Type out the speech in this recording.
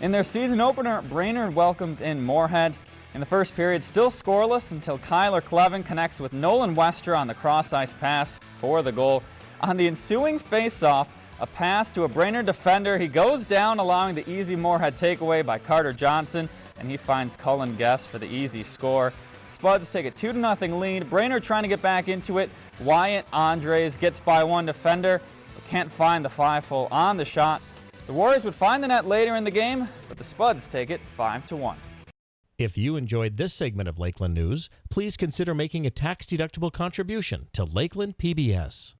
In their season opener, Brainerd welcomed in Moorhead. In the first period, still scoreless until Kyler Clevin connects with Nolan Wester on the cross-ice pass for the goal. On the ensuing face-off, a pass to a Brainerd defender. He goes down, allowing the easy Moorhead takeaway by Carter Johnson, and he finds Cullen Guest for the easy score. Spuds take a 2-0 lead. Brainerd trying to get back into it. Wyatt Andres gets by one defender, but can't find the five-hole on the shot. The Warriors would find the net later in the game, but the Spuds take it 5-1. If you enjoyed this segment of Lakeland News, please consider making a tax-deductible contribution to Lakeland PBS.